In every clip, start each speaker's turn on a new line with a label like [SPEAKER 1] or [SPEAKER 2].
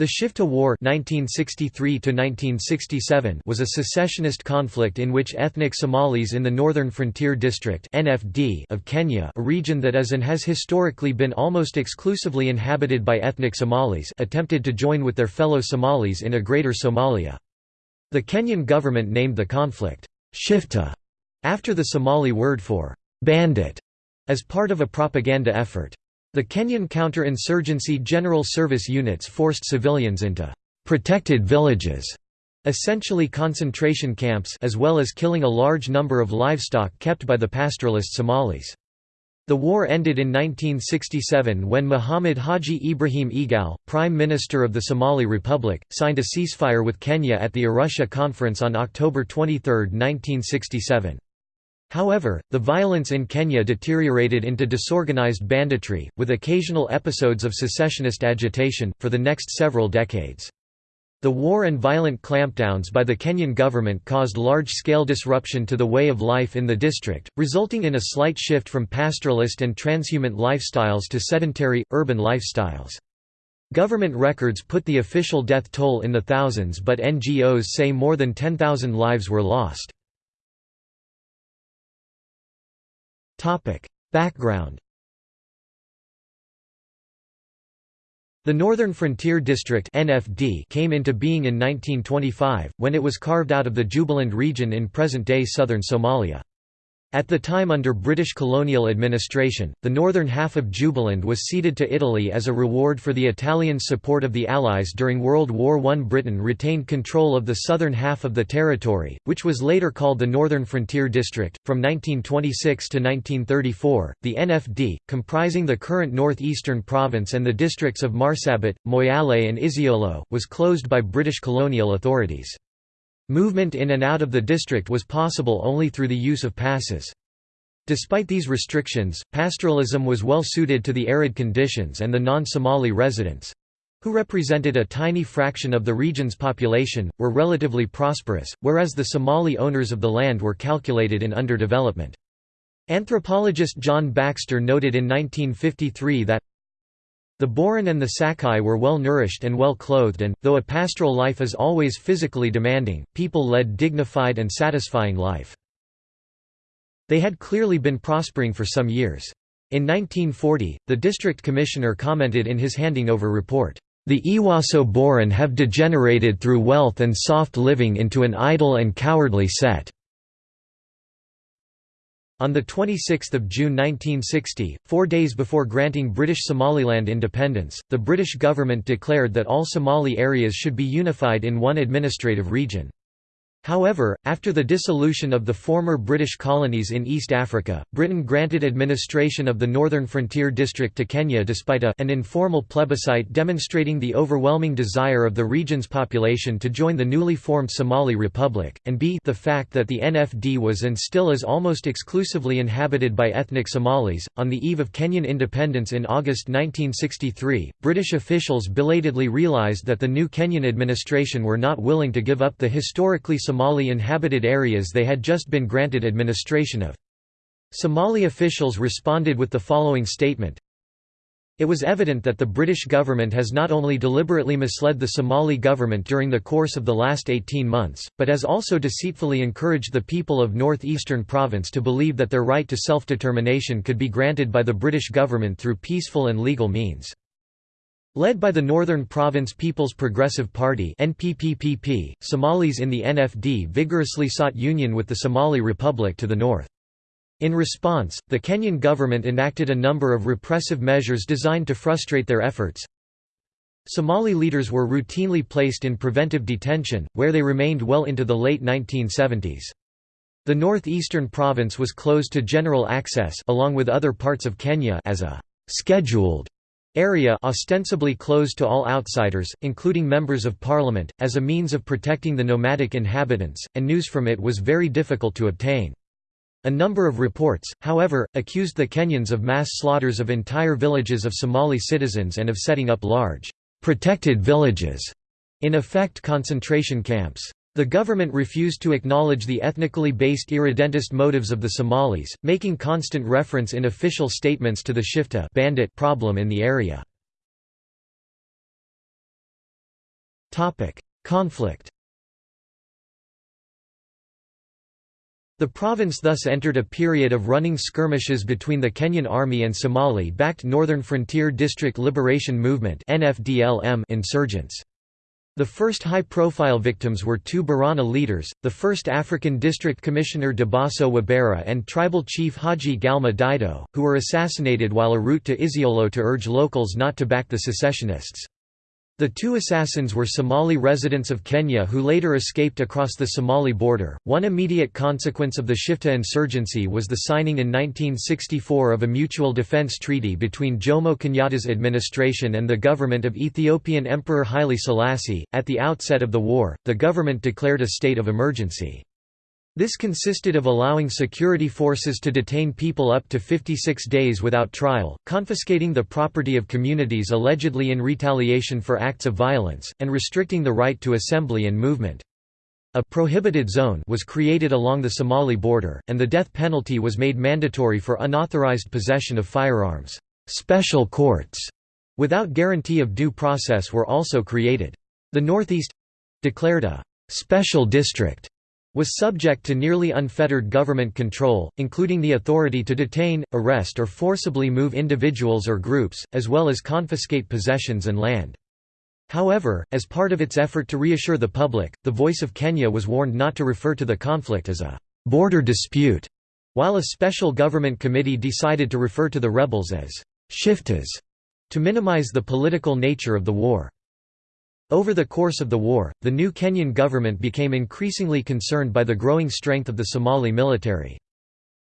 [SPEAKER 1] The Shifta War (1963–1967) was a secessionist conflict in which ethnic Somalis in the Northern Frontier District (NFD) of Kenya a region that is and has historically been almost exclusively inhabited by ethnic Somalis attempted to join with their fellow Somalis in a Greater Somalia. The Kenyan government named the conflict, Shifta, after the Somali word for bandit, as part of a propaganda effort. The Kenyan counter-insurgency general service units forced civilians into «protected villages» essentially concentration camps as well as killing a large number of livestock kept by the pastoralist Somalis. The war ended in 1967 when Muhammad Haji Ibrahim Egal, Prime Minister of the Somali Republic, signed a ceasefire with Kenya at the Arusha Conference on October 23, 1967. However, the violence in Kenya deteriorated into disorganized banditry, with occasional episodes of secessionist agitation, for the next several decades. The war and violent clampdowns by the Kenyan government caused large-scale disruption to the way of life in the district, resulting in a slight shift from pastoralist and transhumant lifestyles to sedentary, urban lifestyles. Government records put the official death toll in the thousands but NGOs say more than 10,000 lives were lost. Background The Northern Frontier District (NFD) came into being in 1925 when it was carved out of the Jubaland region in present-day southern Somalia. At the time under British colonial administration, the northern half of Jubaland was ceded to Italy as a reward for the Italian support of the Allies during World War I. Britain retained control of the southern half of the territory, which was later called the Northern Frontier District. From 1926 to 1934, the NFD, comprising the current northeastern province and the districts of Marsabit, Moyale, and Isiolo, was closed by British colonial authorities. Movement in and out of the district was possible only through the use of passes. Despite these restrictions, pastoralism was well suited to the arid conditions and the non-Somali residents—who represented a tiny fraction of the region's population, were relatively prosperous, whereas the Somali owners of the land were calculated in underdevelopment. Anthropologist John Baxter noted in 1953 that the Boran and the Sakuye were well nourished and well clothed and, though a pastoral life is always physically demanding, people led dignified and satisfying life. They had clearly been prospering for some years. In 1940, the district commissioner commented in his handing over report, "...the Iwaso Boran have degenerated through wealth and soft living into an idle and cowardly set." On 26 June 1960, four days before granting British Somaliland independence, the British government declared that all Somali areas should be unified in one administrative region. However, after the dissolution of the former British colonies in East Africa, Britain granted administration of the Northern Frontier District to Kenya despite a, an informal plebiscite demonstrating the overwhelming desire of the region's population to join the newly formed Somali Republic, and b the fact that the NFD was and still is almost exclusively inhabited by ethnic Somalis. On the eve of Kenyan independence in August 1963, British officials belatedly realised that the new Kenyan administration were not willing to give up the historically Somali inhabited areas they had just been granted administration of. Somali officials responded with the following statement it was evident that the British government has not only deliberately misled the Somali government during the course of the last 18 months, but has also deceitfully encouraged the people of North Eastern Province to believe that their right to self-determination could be granted by the British government through peaceful and legal means. Led by the Northern Province People's Progressive Party NPPPP, Somalis in the NFD vigorously sought union with the Somali Republic to the north. In response, the Kenyan government enacted a number of repressive measures designed to frustrate their efforts. Somali leaders were routinely placed in preventive detention, where they remained well into the late 1970s. The northeastern province was closed to general access along with other parts of Kenya as a «scheduled» area ostensibly closed to all outsiders, including members of parliament, as a means of protecting the nomadic inhabitants, and news from it was very difficult to obtain. A number of reports, however, accused the Kenyans of mass slaughters of entire villages of Somali citizens and of setting up large, protected villages, in effect concentration camps. The government refused to acknowledge the ethnically based irredentist motives of the Somalis, making constant reference in official statements to the Shifta bandit problem in the area. Conflict The province thus entered a period of running skirmishes between the Kenyan Army and Somali-backed Northern Frontier District Liberation Movement insurgents. The first high-profile victims were two Borana leaders, the first African District Commissioner Dabaso Wabera and tribal chief Haji Galma Dido, who were assassinated while en route to Isiolo to urge locals not to back the secessionists. The two assassins were Somali residents of Kenya who later escaped across the Somali border. One immediate consequence of the Shifta insurgency was the signing in 1964 of a mutual defense treaty between Jomo Kenyatta's administration and the government of Ethiopian Emperor Haile Selassie. At the outset of the war, the government declared a state of emergency. This consisted of allowing security forces to detain people up to 56 days without trial, confiscating the property of communities allegedly in retaliation for acts of violence, and restricting the right to assembly and movement. A prohibited zone was created along the Somali border, and the death penalty was made mandatory for unauthorized possession of firearms. Special courts, without guarantee of due process were also created. The Northeast—declared a «special district» was subject to nearly unfettered government control, including the authority to detain, arrest or forcibly move individuals or groups, as well as confiscate possessions and land. However, as part of its effort to reassure the public, the Voice of Kenya was warned not to refer to the conflict as a «border dispute», while a special government committee decided to refer to the rebels as «shiftas» to minimize the political nature of the war. Over the course of the war, the new Kenyan government became increasingly concerned by the growing strength of the Somali military.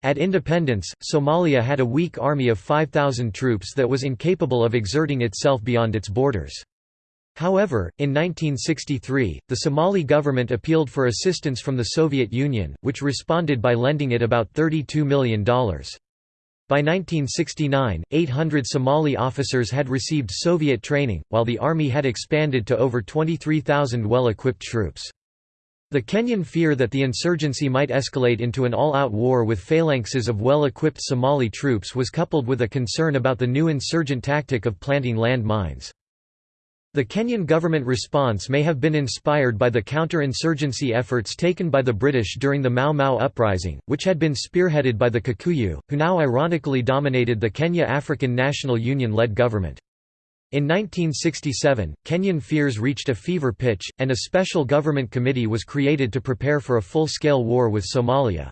[SPEAKER 1] At independence, Somalia had a weak army of 5,000 troops that was incapable of exerting itself beyond its borders. However, in 1963, the Somali government appealed for assistance from the Soviet Union, which responded by lending it about $32 million. By 1969, 800 Somali officers had received Soviet training, while the army had expanded to over 23,000 well-equipped troops. The Kenyan fear that the insurgency might escalate into an all-out war with phalanxes of well-equipped Somali troops was coupled with a concern about the new insurgent tactic of planting land mines. The Kenyan government response may have been inspired by the counter-insurgency efforts taken by the British during the Mau Mau uprising, which had been spearheaded by the Kikuyu, who now ironically dominated the Kenya African National Union-led government. In 1967, Kenyan fears reached a fever pitch, and a special government committee was created to prepare for a full-scale war with Somalia.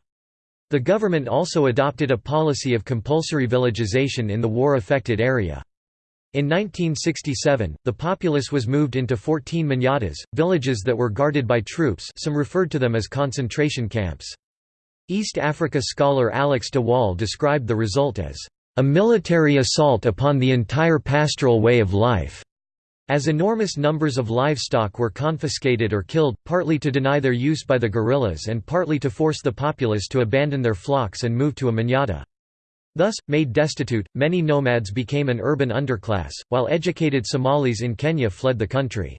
[SPEAKER 1] The government also adopted a policy of compulsory villagization in the war-affected area. In 1967, the populace was moved into 14 manyatas, villages that were guarded by troops some referred to them as concentration camps. East Africa scholar Alex de Waal described the result as, "...a military assault upon the entire pastoral way of life." As enormous numbers of livestock were confiscated or killed, partly to deny their use by the guerrillas and partly to force the populace to abandon their flocks and move to a manyata. Thus, made destitute, many nomads became an urban underclass, while educated Somalis in Kenya fled the country.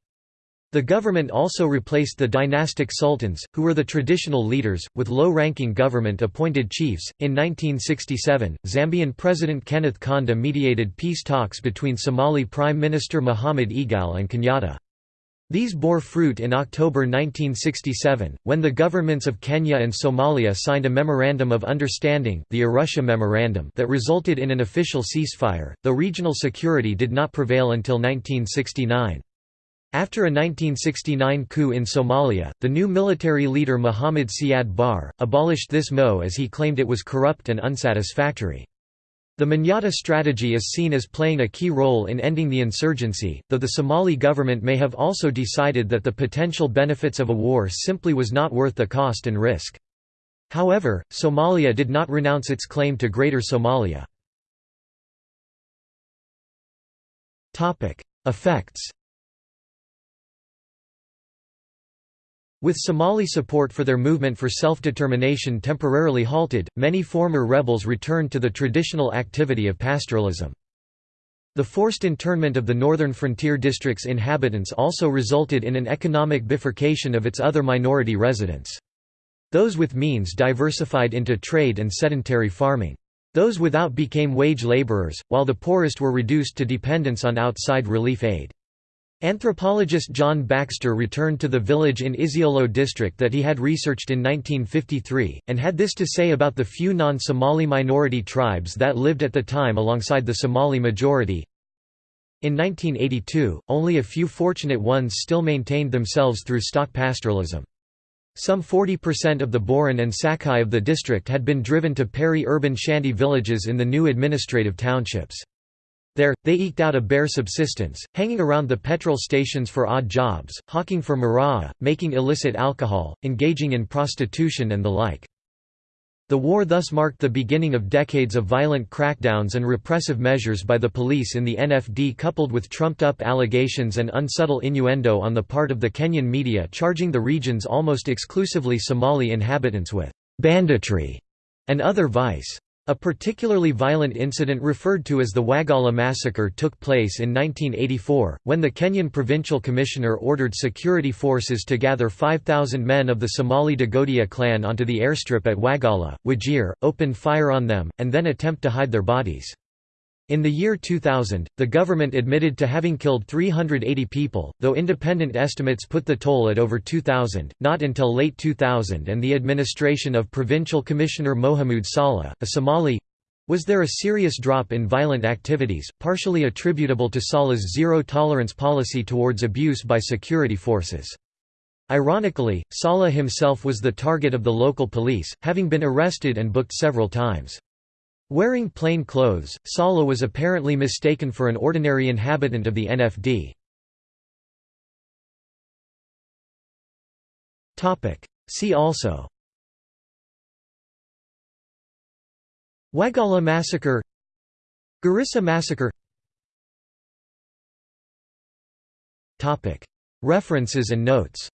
[SPEAKER 1] The government also replaced the dynastic sultans, who were the traditional leaders, with low ranking government appointed chiefs. In 1967, Zambian President Kenneth Kaunda mediated peace talks between Somali Prime Minister Mohamed Egal and Kenyatta. These bore fruit in October 1967, when the governments of Kenya and Somalia signed a Memorandum of Understanding the Arusha Memorandum that resulted in an official ceasefire, though regional security did not prevail until 1969. After a 1969 coup in Somalia, the new military leader Muhammad Siad Barre, abolished this MO as he claimed it was corrupt and unsatisfactory. The Manyata strategy is seen as playing a key role in ending the insurgency, though the Somali government may have also decided that the potential benefits of a war simply was not worth the cost and risk. However, Somalia did not renounce its claim to Greater Somalia. Effects With Somali support for their movement for self-determination temporarily halted, many former rebels returned to the traditional activity of pastoralism. The forced internment of the northern frontier district's inhabitants also resulted in an economic bifurcation of its other minority residents. Those with means diversified into trade and sedentary farming. Those without became wage laborers, while the poorest were reduced to dependence on outside relief aid. Anthropologist John Baxter returned to the village in Isiolo district that he had researched in 1953, and had this to say about the few non-Somali minority tribes that lived at the time alongside the Somali majority. In 1982, only a few fortunate ones still maintained themselves through stock pastoralism. Some 40% of the Boran and Sakuye of the district had been driven to peri-urban shanty villages in the new administrative townships. There, they eked out a bare subsistence, hanging around the petrol stations for odd jobs, hawking for miraa, making illicit alcohol, engaging in prostitution and the like. The war thus marked the beginning of decades of violent crackdowns and repressive measures by the police in the NFD coupled with trumped-up allegations and unsubtle innuendo on the part of the Kenyan media charging the region's almost exclusively Somali inhabitants with «banditry» and other vice. A particularly violent incident referred to as the Wagala massacre took place in 1984, when the Kenyan provincial commissioner ordered security forces to gather 5,000 men of the Somali Dagodia clan onto the airstrip at Wagala, Wajir, open fire on them, and then attempt to hide their bodies. In the year 2000, the government admitted to having killed 380 people, though independent estimates put the toll at over 2,000. Not until late 2000 and the administration of Provincial Commissioner Mohamud Saleh, a Somali, was there a serious drop in violent activities, partially attributable to Saleh's zero-tolerance policy towards abuse by security forces. Ironically, Saleh himself was the target of the local police, having been arrested and booked several times. Wearing plain clothes, Saleh was apparently mistaken for an ordinary inhabitant of the NFD. See also. Wagala massacre. Garissa massacre. References and notes